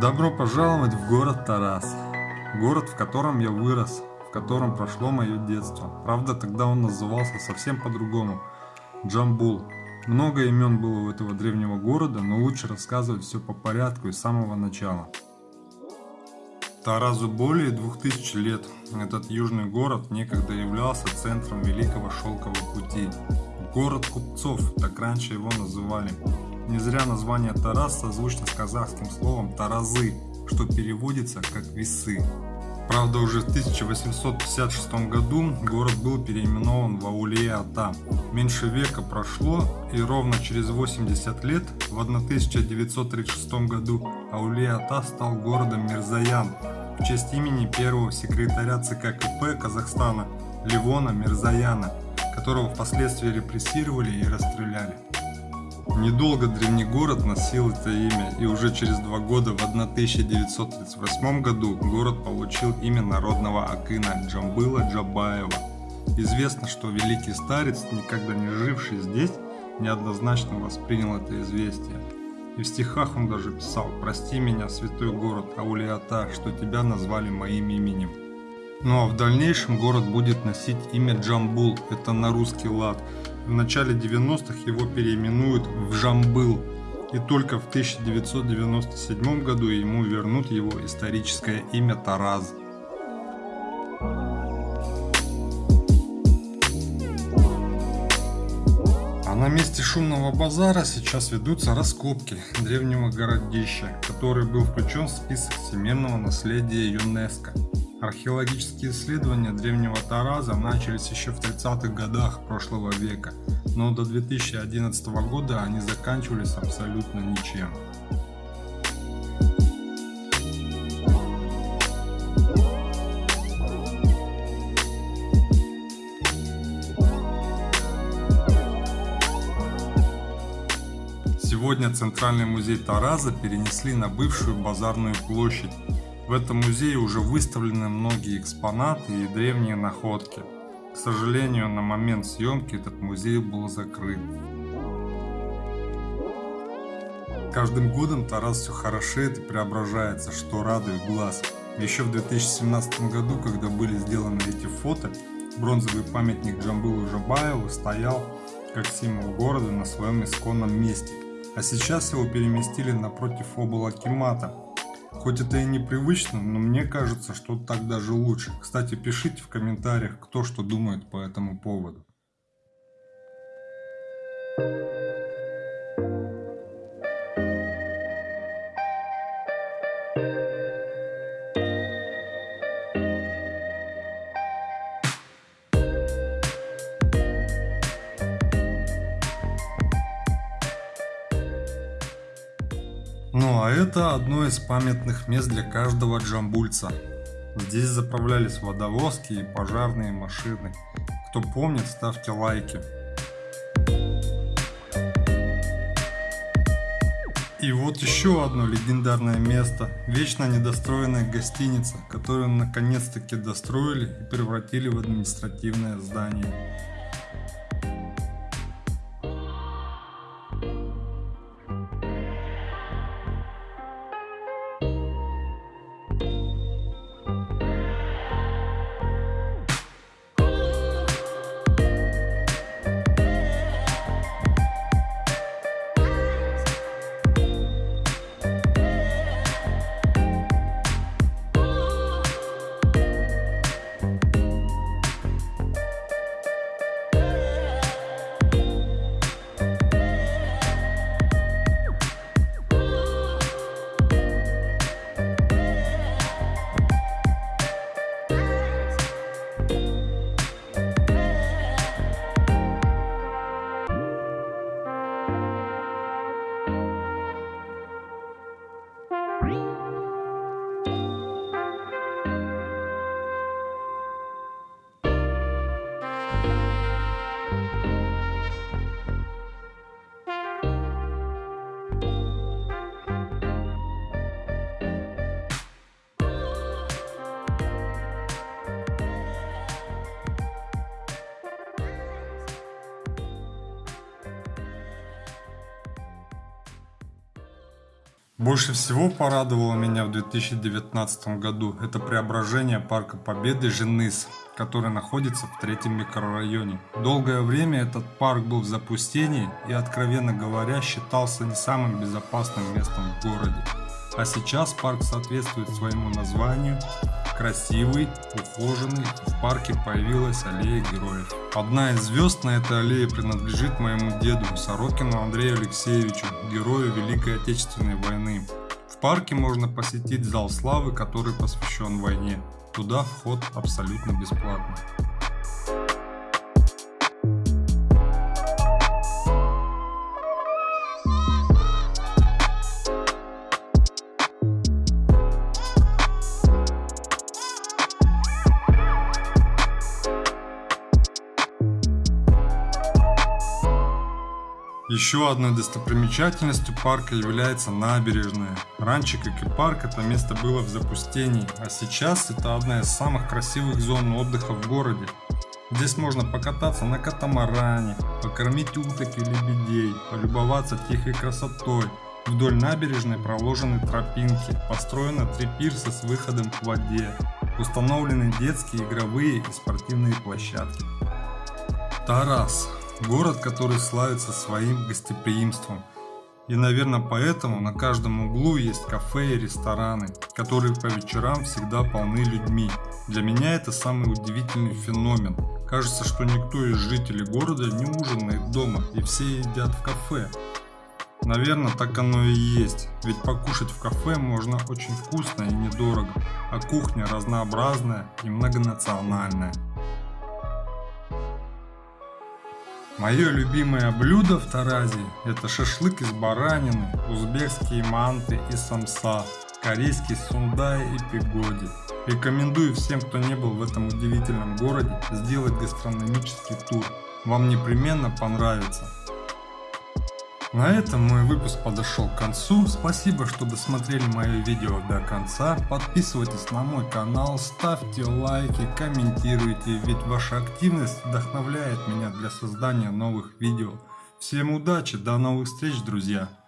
Добро пожаловать в город Тарас. Город, в котором я вырос, в котором прошло мое детство. Правда, тогда он назывался совсем по-другому. Джамбул. Много имен было у этого древнего города, но лучше рассказывать все по порядку и с самого начала. Таразу более 2000 лет. Этот южный город некогда являлся центром Великого Шелкового пути. Город купцов, так раньше его называли. Не зря название Тарас созвучно с казахским словом «таразы», что переводится как «весы». Правда, уже в 1856 году город был переименован в Аулия-Ата. Меньше века прошло, и ровно через 80 лет, в 1936 году, Аулия-Ата стал городом Мирзаян в честь имени первого секретаря ЦК КП Казахстана Левона Мирзаяна, которого впоследствии репрессировали и расстреляли. Недолго древний город носил это имя, и уже через два года, в 1938 году, город получил имя народного акына Джамбыла Джабаева. Известно, что великий старец, никогда не живший здесь, неоднозначно воспринял это известие. И в стихах он даже писал «Прости меня, святой город Аулиата, что тебя назвали моим именем». Ну а в дальнейшем город будет носить имя Джамбул, это на русский лад, в начале 90-х его переименуют в Жамбыл, и только в 1997 году ему вернут его историческое имя Тараз. А на месте шумного базара сейчас ведутся раскопки древнего городища, который был включен в список всемирного наследия ЮНЕСКО. Археологические исследования древнего Тараза начались еще в 30-х годах прошлого века, но до 2011 года они заканчивались абсолютно ничем. Сегодня Центральный музей Тараза перенесли на бывшую базарную площадь, в этом музее уже выставлены многие экспонаты и древние находки. К сожалению, на момент съемки этот музей был закрыт. Каждым годом Тарас все хорошеет и преображается, что радует глаз. Еще в 2017 году, когда были сделаны эти фото, бронзовый памятник Джамбылу Жабаеву стоял как символ города на своем исконном месте. А сейчас его переместили напротив обла Кимата, Хоть это и непривычно, но мне кажется, что так даже лучше. Кстати, пишите в комментариях, кто что думает по этому поводу. Ну а это одно из памятных мест для каждого джамбульца. Здесь заправлялись водовозки и пожарные машины. Кто помнит, ставьте лайки. И вот еще одно легендарное место. Вечно недостроенная гостиница, которую наконец-таки достроили и превратили в административное здание. Больше всего порадовало меня в 2019 году. Это преображение Парка Победы Женыс который находится в третьем микрорайоне. Долгое время этот парк был в запустении и, откровенно говоря, считался не самым безопасным местом в городе. А сейчас парк соответствует своему названию, красивый, ухоженный, в парке появилась аллея героев. Одна из звезд на этой аллее принадлежит моему деду Сорокину Андрею Алексеевичу, герою Великой Отечественной войны. В парке можно посетить зал славы, который посвящен войне. Туда вход абсолютно бесплатный. Еще одной достопримечательностью парка является набережная. Раньше, как и парк, это место было в запустении, а сейчас это одна из самых красивых зон отдыха в городе. Здесь можно покататься на катамаране, покормить уток и лебедей, полюбоваться тихой красотой. Вдоль набережной проложены тропинки, построено три пирса с выходом к воде, установлены детские, игровые и спортивные площадки. Тарас Город, который славится своим гостеприимством. И, наверное, поэтому на каждом углу есть кафе и рестораны, которые по вечерам всегда полны людьми. Для меня это самый удивительный феномен. Кажется, что никто из жителей города не ужинает дома, и все едят в кафе. Наверное, так оно и есть, ведь покушать в кафе можно очень вкусно и недорого, а кухня разнообразная и многонациональная. Мое любимое блюдо в Таразе – это шашлык из баранины, узбекские манты и самса, корейский сундай и пигоди. Рекомендую всем, кто не был в этом удивительном городе, сделать гастрономический тур. Вам непременно понравится. На этом мой выпуск подошел к концу. Спасибо, что досмотрели мое видео до конца. Подписывайтесь на мой канал, ставьте лайки, комментируйте, ведь ваша активность вдохновляет меня для создания новых видео. Всем удачи, до новых встреч, друзья!